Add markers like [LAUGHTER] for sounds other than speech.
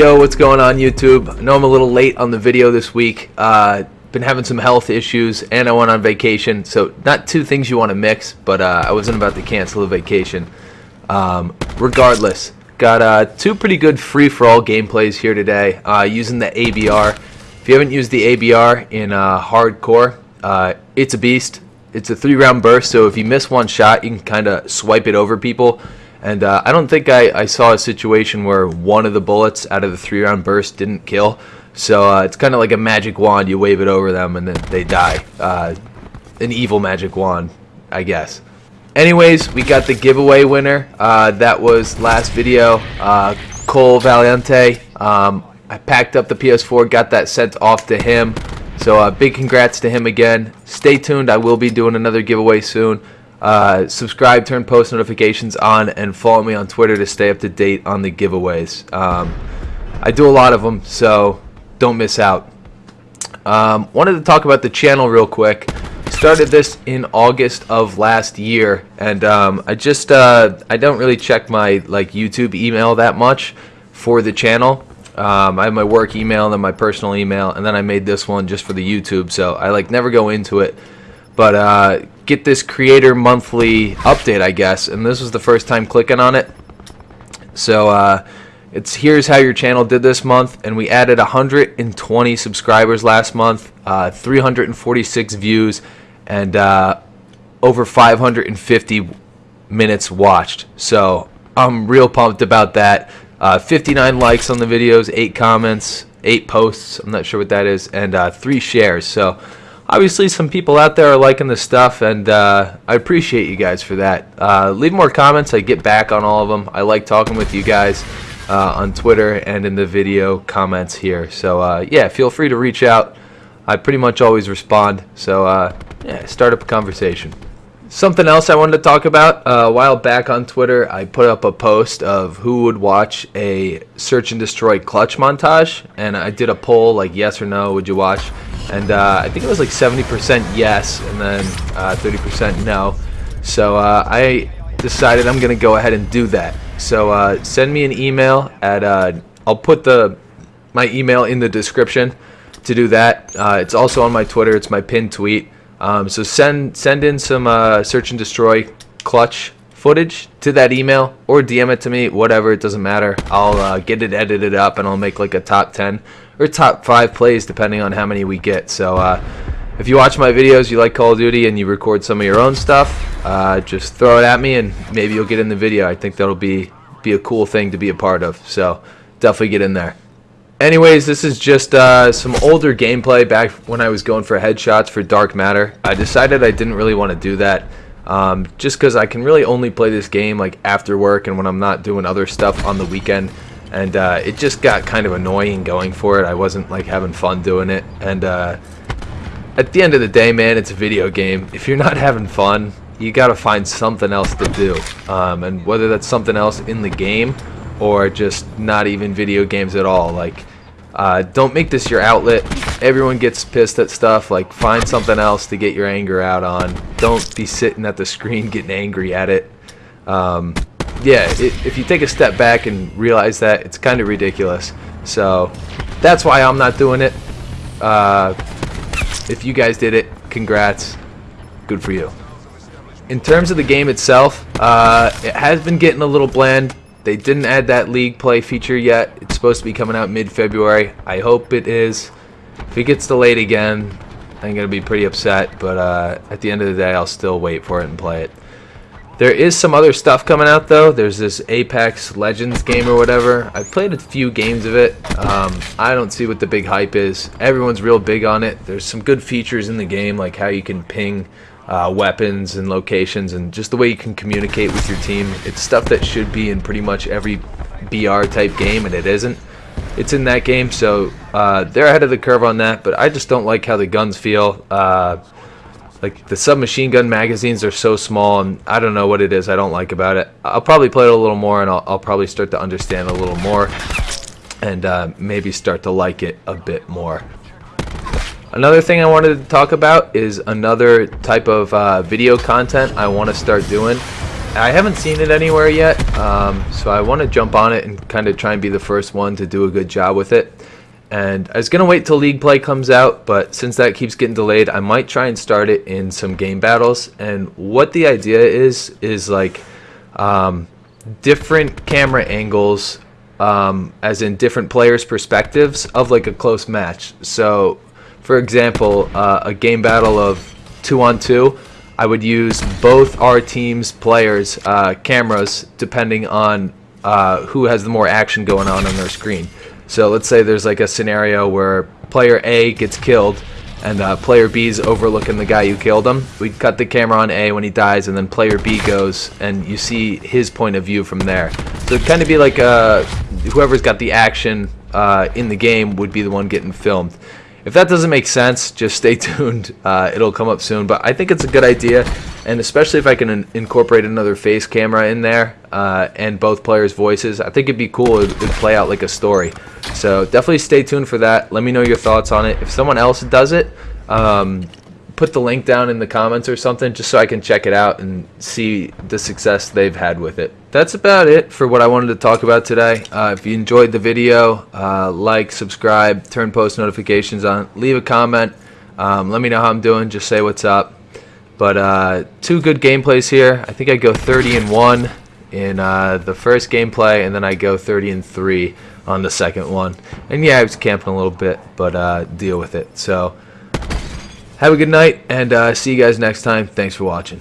Yo, what's going on YouTube? I know I'm a little late on the video this week. Uh, been having some health issues and I went on vacation. So not two things you want to mix, but uh, I wasn't about to cancel a vacation. Um, regardless, got uh, two pretty good free-for-all gameplays here today uh, using the ABR. If you haven't used the ABR in uh, hardcore, uh, it's a beast. It's a three-round burst, so if you miss one shot, you can kind of swipe it over people. And uh, I don't think I, I, saw a situation where one of the bullets out of the three round burst didn't kill. So uh, it's kind of like a magic wand. You wave it over them and then they die. Uh, an evil magic wand, I guess. Anyways, we got the giveaway winner. Uh, that was last video. Uh, Cole Valiente. Um, I packed up the PS4, got that sent off to him. So uh, big congrats to him again. Stay tuned. I will be doing another giveaway soon. Uh, subscribe, turn post notifications on, and follow me on Twitter to stay up to date on the giveaways. Um, I do a lot of them, so don't miss out. Um, wanted to talk about the channel real quick. Started this in August of last year, and um, I just uh, I don't really check my like YouTube email that much for the channel. Um, I have my work email and then my personal email, and then I made this one just for the YouTube. So I like never go into it, but uh, get this creator monthly update, I guess. And this was the first time clicking on it. So uh, it's here's how your channel did this month, and we added 120 subscribers last month, uh, 346 views, and uh, over 550 minutes watched. So I'm real pumped about that. Uh, 59 likes on the videos, 8 comments, 8 posts, I'm not sure what that is, and uh, 3 shares. So obviously some people out there are liking the stuff and uh, I appreciate you guys for that. Uh, leave more comments. I get back on all of them. I like talking with you guys uh, on Twitter and in the video comments here. So uh, yeah, feel free to reach out. I pretty much always respond. So uh, yeah, start up a conversation. Something else I wanted to talk about. Uh, a while back on Twitter, I put up a post of who would watch a search and destroy clutch montage, and I did a poll like yes or no, would you watch? And uh, I think it was like 70% yes and then 30% uh, no. So uh, I decided I'm gonna go ahead and do that. So uh, send me an email at I'll put the my email in the description to do that. It's also on my Twitter. It's my pinned tweet. Um, so send send in some search and destroy clutch footage to that email or DM it to me, whatever, it doesn't matter. I'll uh, get it edited up and I'll make like a top 10 or top 5 plays depending on how many we get. So uh, if you watch my videos, you like Call of Duty and you record some of your own stuff, uh, just throw it at me and maybe you'll get in the video. I think that'll be, be a cool thing to be a part of. So definitely get in there. Anyways, this is just uh, some older gameplay back when I was going for headshots for Dark Matter. I decided I didn't really want to do that. Um, just because I can really only play this game like after work and when I'm not doing other stuff on the weekend and uh, it just got kind of annoying going for it I wasn't like having fun doing it and uh, at the end of the day man it's a video game if you're not having fun you gotta find something else to do um, and whether that's something else in the game or just not even video games at all like uh, don't make this your outlet. Everyone gets pissed at stuff. Like, find something else to get your anger out on. Don't be sitting at the screen [LAUGHS] getting angry at it. Um, yeah, it, if you take a step back and realize that, it's kind of ridiculous. So, that's why I'm not doing it. Uh, if you guys did it, congrats. Good for you. In terms of the game itself, uh, it has been getting a little bland. They didn't add that league play feature yet. It's supposed to be coming out mid-February. I hope it is. If it gets delayed again, I'm going to be pretty upset, but uh, at the end of the day, I'll still wait for it and play it. There is some other stuff coming out, though. There's this Apex Legends game or whatever. I've played a few games of it. Um, I don't see what the big hype is. Everyone's real big on it. There's some good features in the game, like how you can ping uh, weapons and locations and just the way you can communicate with your team. It's stuff that should be in pretty much every BR type game and it isn't. It's in that game, so uh, they're ahead of the curve on that, but I just don't like how the guns feel. Uh, like the submachine gun magazines are so small and I don't know what it is I don't like about it. I'll probably play it a little more and I'll, I'll probably start to understand a little more and uh, maybe start to like it a bit more. Another thing I wanted to talk about is another type of uh, video content I want to start doing. I haven't seen it anywhere yet, um, so I want to jump on it and kind of try and be the first one to do a good job with it. And I was going to wait till League Play comes out, but since that keeps getting delayed, I might try and start it in some game battles. And what the idea is, is like um, different camera angles, um, as in different players' perspectives of like a close match. So, for example, uh, a game battle of two on two, I would use both our team's players' uh, cameras depending on uh, who has the more action going on on their screen. So let's say there's like a scenario where player A gets killed and uh, player B is overlooking the guy who killed him. We cut the camera on A when he dies, and then player B goes, and you see his point of view from there. So it'd kind of be like uh, whoever's got the action uh, in the game would be the one getting filmed. If that doesn't make sense, just stay [LAUGHS] tuned. Uh, it'll come up soon. But I think it's a good idea, and especially if I can in incorporate another face camera in there uh, and both players' voices, I think it'd be cool. It'd, it'd play out like a story. So definitely stay tuned for that. Let me know your thoughts on it. If someone else does it, um, put the link down in the comments or something just so I can check it out and see the success they've had with it. That's about it for what I wanted to talk about today. Uh, if you enjoyed the video, uh, like, subscribe, turn post notifications on, leave a comment. Um, let me know how I'm doing. Just say what's up. But uh, two good gameplays here. I think I go 30 and 1 in uh, the first gameplay, and then I go 30 and 3 on the second one. And yeah, I was camping a little bit, but uh, deal with it. So have a good night, and uh, see you guys next time. Thanks for watching.